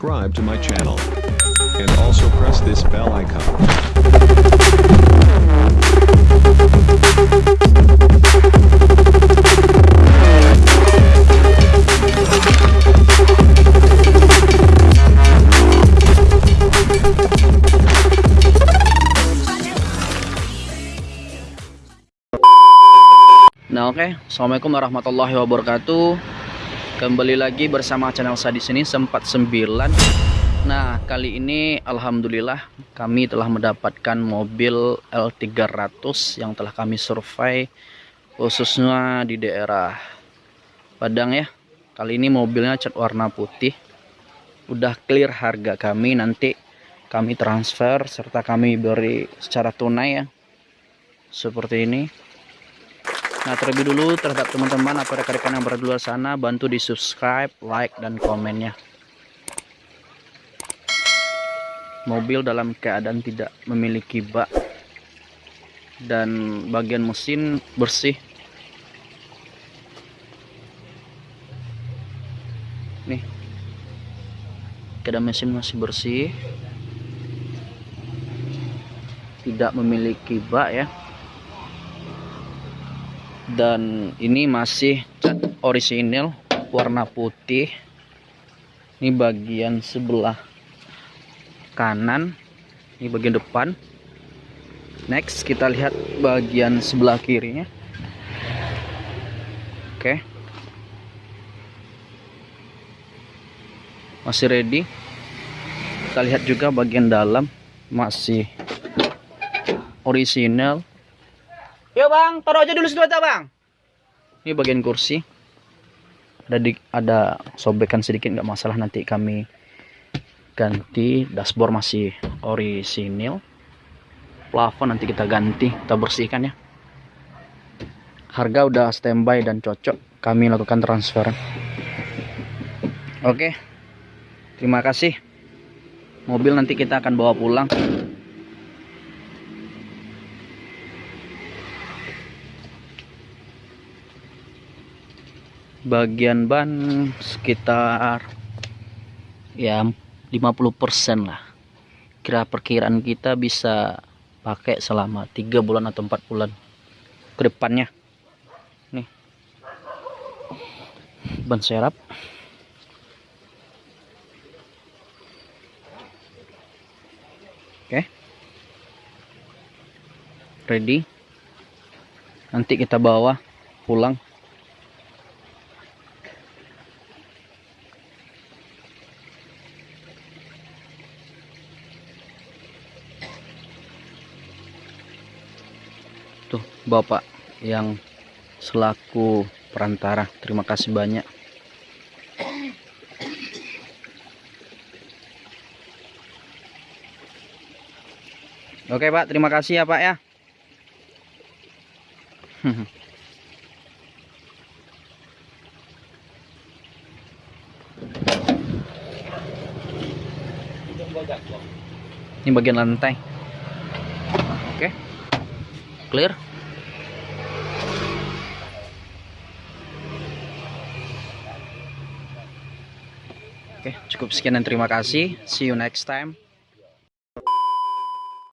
subscribe to my channel. And also press this bell icon. Nah oke, Assalamualaikum warahmatullahi wabarakatuh Kembali lagi bersama channel saya di sini sempat 9 Nah kali ini Alhamdulillah kami telah mendapatkan mobil L300 yang telah kami survei Khususnya di daerah Padang ya. Kali ini mobilnya cat warna putih. Udah clear harga kami nanti kami transfer serta kami beri secara tunai ya. Seperti ini Nah terlebih dulu terhadap teman-teman atau rekan-rekan yang berada di luar sana bantu di subscribe, like, dan komennya. Mobil dalam keadaan tidak memiliki bak dan bagian mesin bersih. Nih, keadaan mesin masih bersih, tidak memiliki bak ya dan ini masih cat orisinil warna putih. Ini bagian sebelah kanan ini bagian depan. Next kita lihat bagian sebelah kirinya. Oke. Masih ready. Kita lihat juga bagian dalam masih orisinal Yo bang, taruh aja dulu aja bang. Ini bagian kursi. Ada di, ada sobekan sedikit nggak masalah nanti kami ganti. Dashboard masih orisinil. Plafon nanti kita ganti, kita bersihkan ya. Harga udah standby dan cocok. Kami lakukan transfer. Oke. Terima kasih. Mobil nanti kita akan bawa pulang. Bagian ban sekitar ya 50% lah. Kira perkiraan kita bisa pakai selama tiga bulan atau empat bulan ke depannya. Nih. Ban serap. Oke. Ready. Nanti kita bawa pulang tuh bapak yang selaku perantara. Terima kasih banyak. Oke pak. Terima kasih ya pak ya. Ini bagian lantai. Oke clear Oke, cukup sekian dan terima kasih. See you next time.